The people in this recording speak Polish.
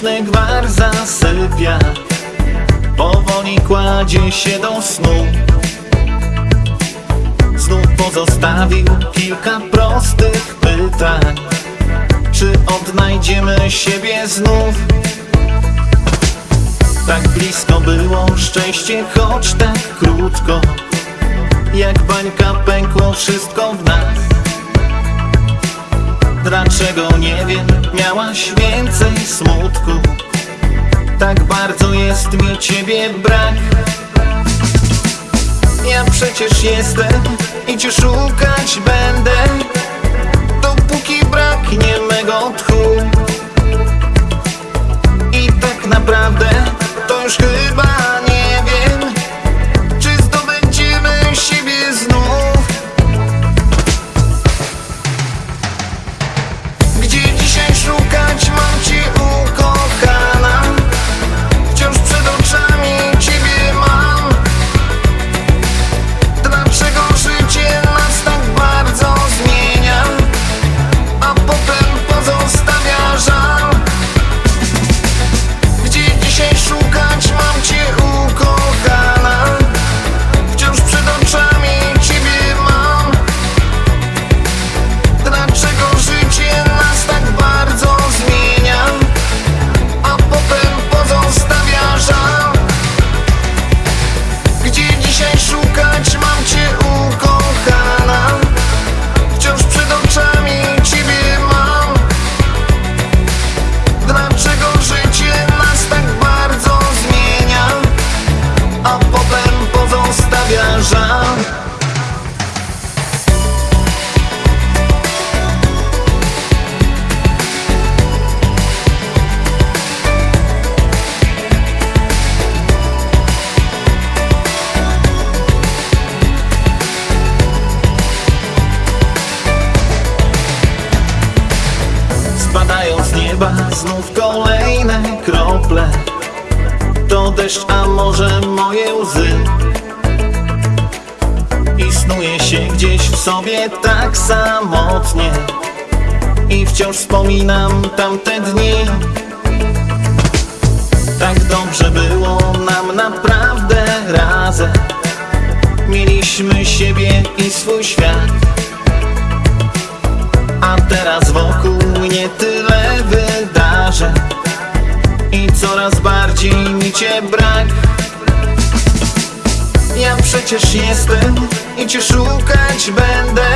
Wieczny gwar zasypia. Powoli kładzie się do snu. Znów pozostawił kilka prostych pytań. Czy odnajdziemy siebie znów? Tak blisko było szczęście, choć tak krótko. Jak bańka pękło wszystko w nas Dlaczego nie wiem, miałaś więcej smutku. Tak bardzo jest mi ciebie brak. Ja przecież jestem i cię szukać będę. Dopóki braknie mego tchu nieba znów kolejne krople. To deszcz, a może moje łzy? I się gdzieś w sobie tak samotnie. I wciąż wspominam tamte dni. Tak dobrze było nam naprawdę razem. Mieliśmy siebie i swój świat. A teraz wokół coraz bardziej mi cię brak. Ja przecież jestem i cię szukać będę